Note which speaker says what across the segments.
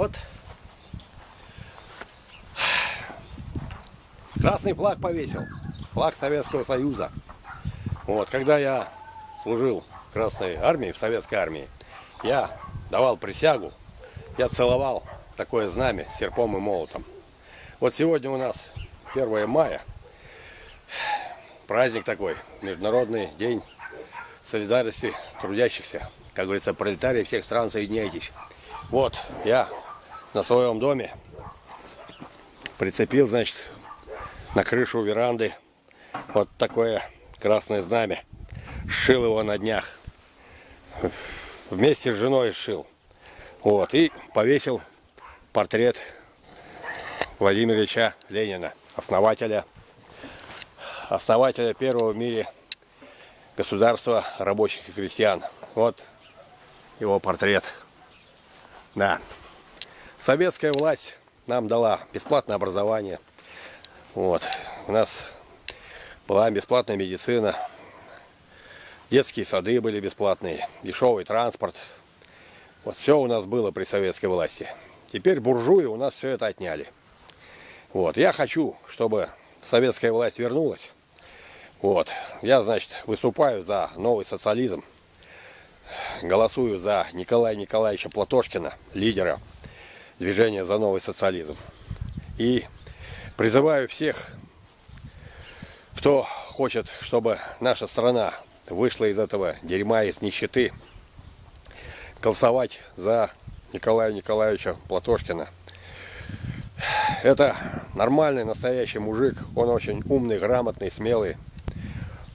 Speaker 1: Вот. Красный флаг повесил. Флаг Советского Союза. Вот, когда я служил в Красной армии, в Советской армии, я давал присягу, я целовал такое знамя серпом и молотом. Вот сегодня у нас 1 мая, праздник такой, Международный день солидарности трудящихся. Как говорится, пролетарии всех стран, соединяйтесь. Вот, я на своем доме прицепил, значит, на крышу веранды вот такое красное знамя. Сшил его на днях. Вместе с женой сшил. Вот, и повесил портрет Владимира Ильича Ленина, основателя, основателя первого в мире государства рабочих и крестьян. Вот его портрет. Да. Советская власть нам дала бесплатное образование. Вот. У нас была бесплатная медицина. Детские сады были бесплатные. Дешевый транспорт. Вот все у нас было при советской власти. Теперь буржуи у нас все это отняли. Вот. Я хочу, чтобы советская власть вернулась. Вот. Я, значит, выступаю за новый социализм голосую за Николая Николаевича Платошкина, лидера движения за новый социализм. И призываю всех, кто хочет, чтобы наша страна вышла из этого дерьма, из нищеты, голосовать за Николая Николаевича Платошкина. Это нормальный, настоящий мужик, он очень умный, грамотный, смелый.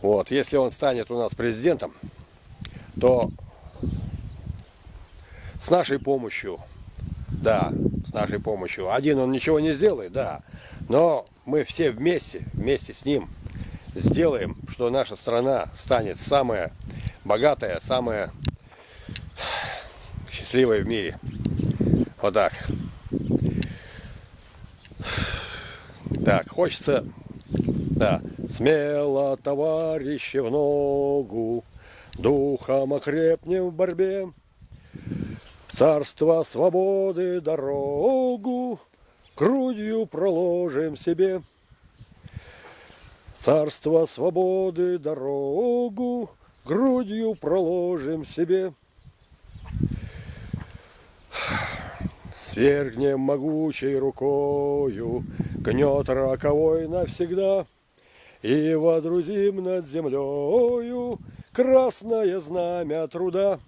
Speaker 1: Вот, если он станет у нас президентом, то с нашей помощью, да, с нашей помощью. Один он ничего не сделает, да, но мы все вместе, вместе с ним сделаем, что наша страна станет самая богатая, самая счастливая в мире. Вот так. Так, хочется, да, смело, товарищи, в ногу, духом окрепнем в борьбе. Царство свободы дорогу грудью проложим себе. Царство свободы дорогу грудью проложим себе. Свергнем могучей рукою гнет роковой навсегда И водрузим над землею красное знамя труда.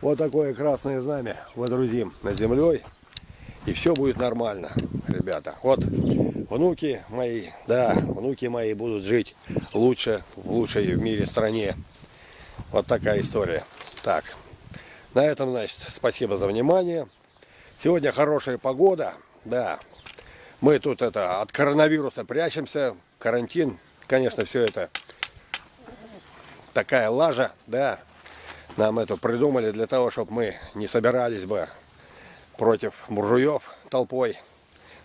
Speaker 1: Вот такое красное знамя водрузим над землей. И все будет нормально, ребята. Вот внуки мои, да, внуки мои будут жить лучше, в лучшей в мире стране. Вот такая история. Так, на этом, значит, спасибо за внимание. Сегодня хорошая погода, да. Мы тут это от коронавируса прячемся, карантин, конечно, все это такая лажа, да нам это придумали для того, чтобы мы не собирались бы против буржуев толпой.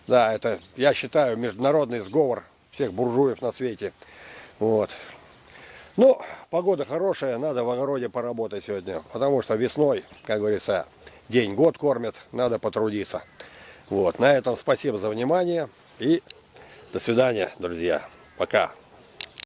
Speaker 1: Да, это, я считаю, международный сговор всех буржуев на свете. Вот. Ну, погода хорошая, надо в огороде поработать сегодня, потому что весной, как говорится, день-год кормят, надо потрудиться. Вот, на этом спасибо за внимание и до свидания, друзья. Пока.